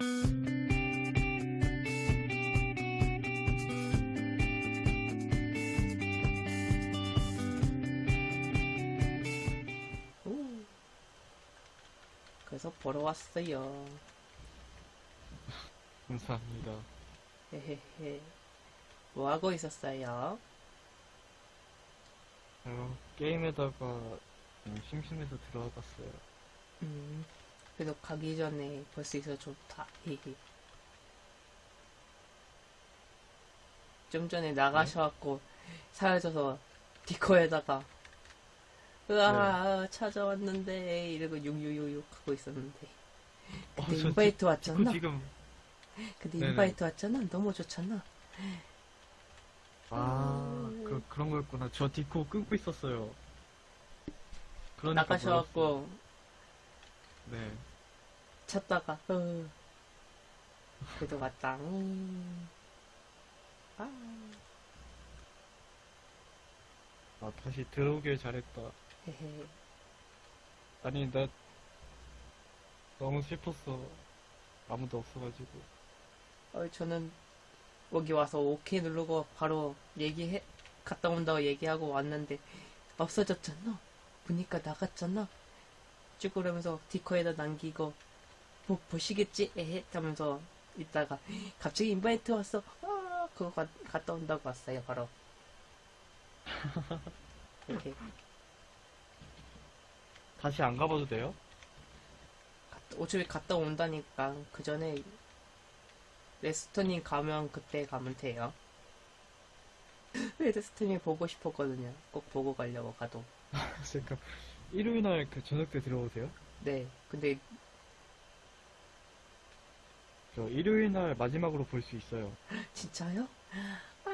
오. 그래서 보러 왔어요. 감사합니다. 헤헤헤. 뭐 하고 있었어요? 어, 게임에다가 음, 심심해서 들어와봤어요. 음, 그래도 가기 전에 볼 수 있어 좋다. 좀 전에 나가셔갖고 사라져서 디코에다가 으아 찾아왔는데 이러고 육육육육 하고 있었는데 어, 근데 저 invite 디- 왔잖아. 지금 근데 네네. invite 왔잖아. 너무 좋잖아. 아, 그, 그런 거였구나. 저 디코 끊고 있었어요. 그러니까 나가셔갖고. 네. 찾다가 어. 그래도 왔다. 음. 아. 아, 다시 들어오길 잘했다. 헤헤. 아니, 나 너무 슬펐어. 아무도 없어가지고. 어, 저는 여기 와서 오케이 누르고 바로 얘기해 갔다 온다고 얘기하고 왔는데 없어졌잖아. 보니까 나갔잖아. 쭉 그러면서 디코에다 남기고 뭐 보시겠지? 에헤 하면서 있다가 갑자기 인바이트 왔어. 아, 그거 가- 갔다 온다고 왔어요. 바로. 이렇게 다시 안 가봐도 돼요? 갔다- 어차피 갔다 온다니까 그 전에 레스토님 가면 그때 가면 돼요. 레스토님 보고 싶었거든요. 꼭 보고 가려고 가도. 잠깐. 일요일 날 그 저녁 때 들어오세요? 네. 근데 저 일요일 날 마지막으로 볼 수 있어요. 진짜요? 아,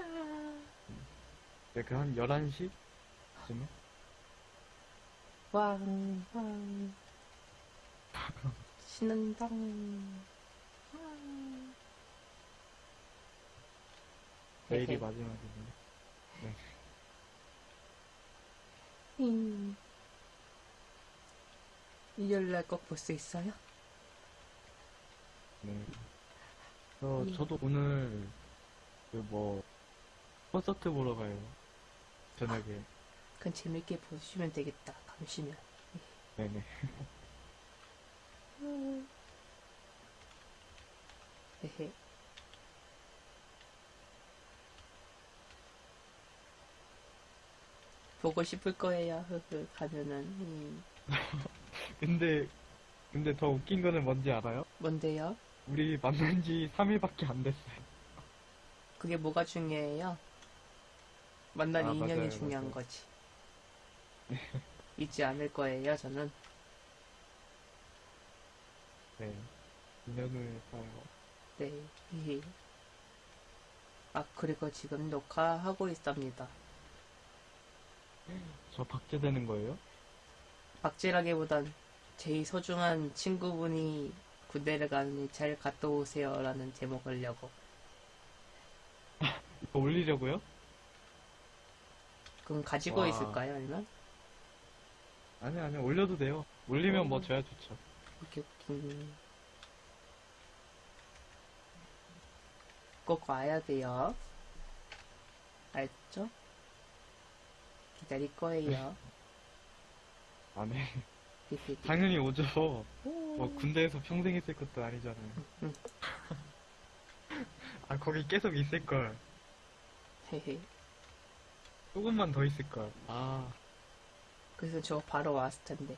네, 그 한 11시? 쯤에? 왕, 왕. 신난당. 왕. 내일이. 마지막이네. 음. 일요일 날 꼭 볼 수 있어요? 네. 저, 음. 저도 오늘, 그 뭐, 콘서트 보러 가요. 저녁에. 그건 재밌게 보시면 되겠다. 감시면. 네네. 헤헤. 보고 싶을 거예요. 흐흐. 가면은. 음. 근데, 근데 더 웃긴 거는 뭔지 알아요? 뭔데요? 우리 만난 지 3일밖에 안 됐어요. 그게 뭐가 중요해요? 만난 아, 인연이 맞아요, 중요한 맞아요. 거지. 잊지 않을 거예요, 저는. 네. 인연을 쌓아요. 네. 아, 그리고 지금 녹화하고 있답니다. 저 박제되는 거예요? 박제라기보단 제일 소중한 친구분이 군대를 가니 잘 갔다 오세요라는 제목을 려고. 이거 올리려고요? 그럼 가지고 와. 있을까요, 아니면? 아니, 아니, 올려도 돼요. 올리면 뭐 어. 저야 좋죠. 이렇게 웃긴. 꼭 와야 돼요. 알죠? 기다릴 거예요. 아, 네. 히히히. 당연히 오죠. 오. 뭐, 군대에서 평생 있을 것도 아니잖아요. 응. 아, 거기 계속 있을 걸. 헤헤. 조금만 더 있을 걸. 아, 그래서 저 바로 왔을 텐데.